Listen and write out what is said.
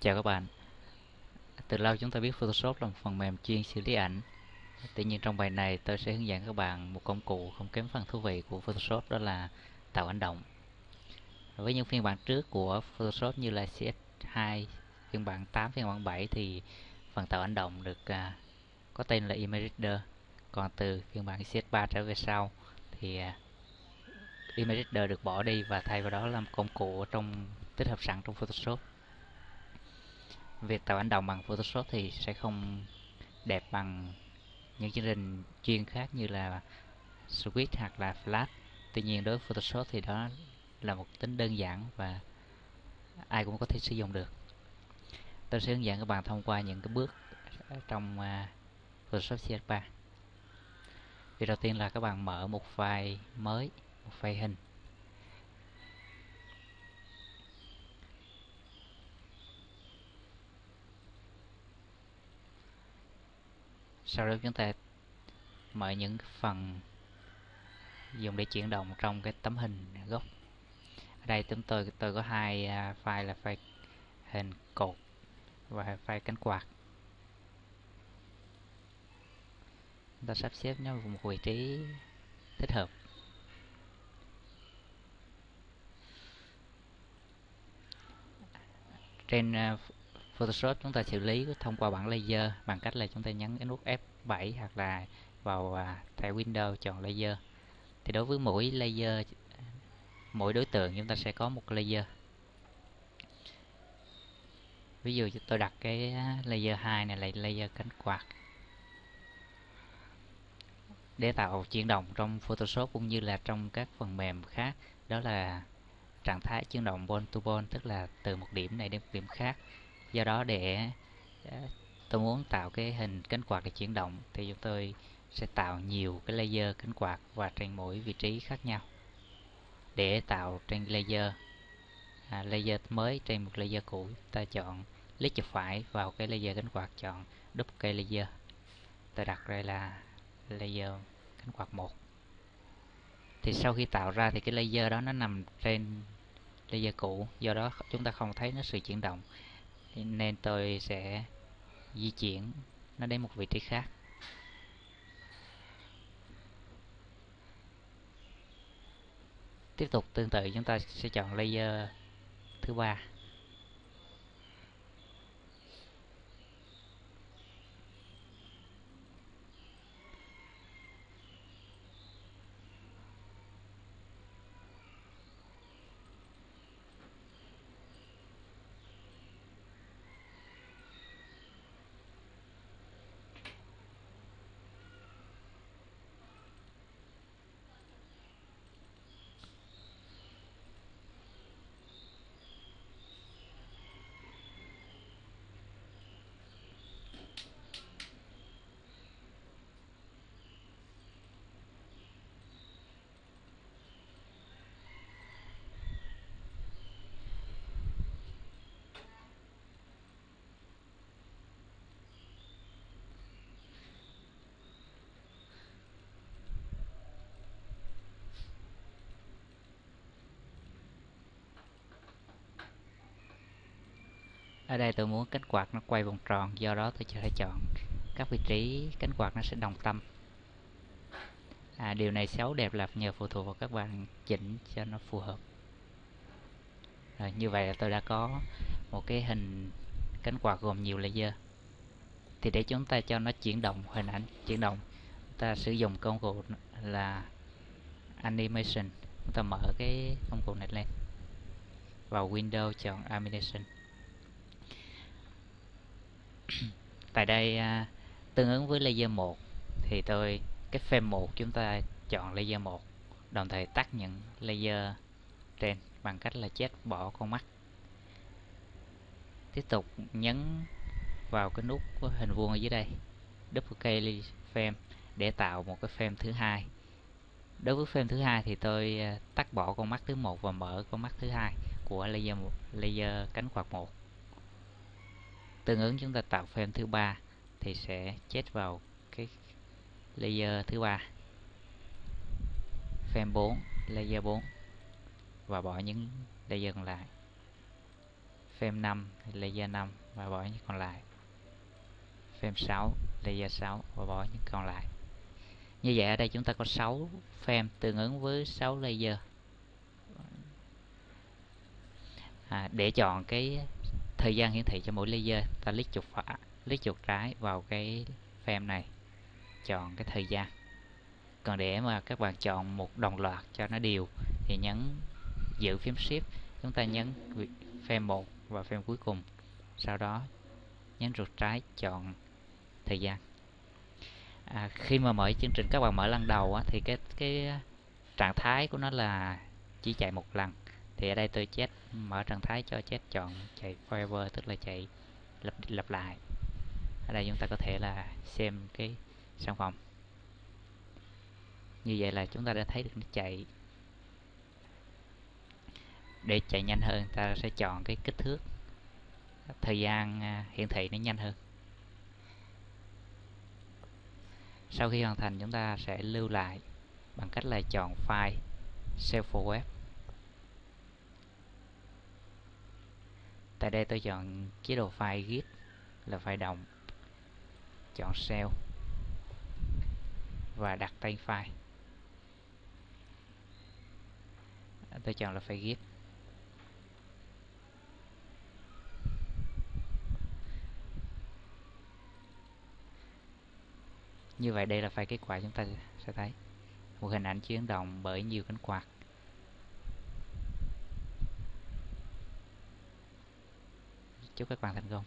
Chào các bạn. Từ lâu chúng ta biết Photoshop là một phần mềm chuyên xử lý ảnh. Tuy nhiên trong bài này tôi sẽ hướng dẫn các bạn một công cụ không kém phần thú vị của Photoshop đó là tạo ảnh động. Với những phiên bản trước của Photoshop như là CS2, phiên bản 8, phiên bản 7 thì phần tạo ảnh động được uh, có tên là Image Reader. Còn từ phiên bản CS3 trở về sau thì uh, Image Reader được bỏ đi và thay vào đó là một công cụ trong tích hợp sẵn trong Photoshop việc tạo ảnh đồng bằng Photoshop thì sẽ không đẹp bằng những chương trình chuyên khác như là Switch hoặc là Flash. Tuy nhiên, đối với Photoshop thì đó là một tính đơn giản và ai cũng có thể sử dụng được. Tôi sẽ hướng dẫn các bạn thông qua những cái bước trong à, Photoshop CS3 việc đầu tiên là các bạn mở một file mới, một file hình. Sau đó chúng ta mở những phần dùng để chuyển động trong cái tấm hình gốc. Ở đây chúng tôi tôi có hai à, file là file hình cột và file cánh quạt. Chúng ta sắp xếp nó vào một vị trí thích hợp. Trên à, Photoshop chúng ta xử lý thông qua bảng layer bằng cách là chúng ta nhấn cái nút F7 hoặc là vào à, thẻ Windows chọn layer thì đối với mỗi layer mỗi đối tượng chúng ta sẽ có một layer ví dụ tôi đặt cái layer 2 này là layer cánh quạt. Để tạo chuyển động trong Photoshop cũng như là trong các phần mềm khác đó là trạng thái chuyển động ball to ball tức là từ một điểm này đến một điểm khác do đó để ờ, tôi muốn tạo cái hình cánh quạt để chuyển động thì chúng tôi sẽ tạo nhiều cái layer cánh quạt và trên mỗi vị trí khác nhau. Để tạo trên layer à, layer mới trên một layer cũ ta chọn click chuột phải vào cái layer cánh quạt chọn duplicate layer ta đặt đây là layer cánh quạt một. Thì sau khi tạo ra thì cái layer đó nó nằm trên layer cũ do đó chúng ta không thấy nó sự chuyển động nên tôi sẽ di chuyển nó đến một vị trí khác. Tiếp tục tương tự, chúng ta sẽ chọn layer thứ ba. Ở đây tôi muốn cánh quạt nó quay vòng tròn do đó tôi sẽ chọn các vị trí cánh quạt nó sẽ đồng tâm. À, điều này xấu đẹp là nhờ phụ thuộc vào các bạn chỉnh cho nó phù hợp. Rồi, như vậy là tôi đã có một cái hình cánh quạt gồm nhiều laser thì để chúng ta cho nó chuyển động hình ảnh chuyển động ta sử dụng công cụ là animation. Chúng ta mở cái công cụ này lên. Vào Windows chọn animation. Tại đây à, tương ứng với layer 1 thì tôi cái frame 1 chúng ta chọn layer 1 đồng thời tắt những layer trên bằng cách là chết bỏ con mắt. Tiếp tục nhấn vào cái nút của hình vuông ở dưới đây duplicate frame để tạo một cái frame thứ hai. Đối với frame thứ hai thì tôi à, tắt bỏ con mắt thứ một và mở con mắt thứ hai của layer 1, layer cánh quạt một tương ứng chúng ta tạo frame thứ ba thì sẽ chết vào cái layer thứ ba. Frame 4 layer 4 và bỏ những layer còn lại. Frame 5 layer 5 và bỏ những còn lại. Frame 6 layer 6 và bỏ những còn lại. Như vậy ở đây chúng ta có 6 frame tương ứng với 6 layer. À, để chọn cái thời gian hiển thị cho mỗi layer ta click chuột phải click chuột trái vào cái frame này chọn cái thời gian. Còn để mà các bạn chọn một đồng loạt cho nó đều thì nhấn giữ phím shift chúng ta nhấn frame 1 và frame cuối cùng. Sau đó nhấn chuột trái chọn thời gian. À, khi mà mở chương trình các bạn mở lần đầu á, thì cái cái trạng thái của nó là chỉ chạy một lần thì ở đây tôi chết, mở trạng thái cho chết chọn chạy forever, tức là chạy lặp lặp lại. Ở đây chúng ta có thể là xem cái sản phẩm. Như vậy là chúng ta đã thấy được nó chạy. Để chạy nhanh hơn, ta sẽ chọn cái kích thước. Thời gian à, hiển thị nó nhanh hơn. Sau khi hoàn thành, chúng ta sẽ lưu lại bằng cách là chọn file, save for web. Tại đây tôi chọn chế độ file git là file đồng. Chọn save và đặt tên file. Tôi chọn là file git như vậy đây là file kết quả chúng ta sẽ thấy. Một hình ảnh chuyển động bởi nhiều cánh quạt. Chúc các bạn thành công.